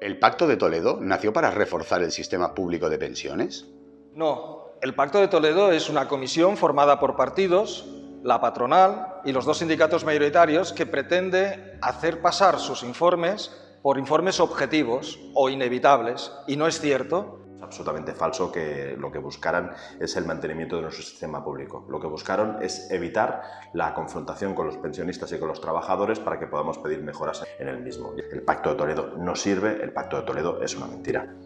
¿El Pacto de Toledo nació para reforzar el sistema público de pensiones? No, el Pacto de Toledo es una comisión formada por partidos, la patronal y los dos sindicatos mayoritarios que pretende hacer pasar sus informes por informes objetivos o inevitables, y no es cierto absolutamente falso que lo que buscaran es el mantenimiento de nuestro sistema público. Lo que buscaron es evitar la confrontación con los pensionistas y con los trabajadores para que podamos pedir mejoras en el mismo. El Pacto de Toledo no sirve, el Pacto de Toledo es una mentira.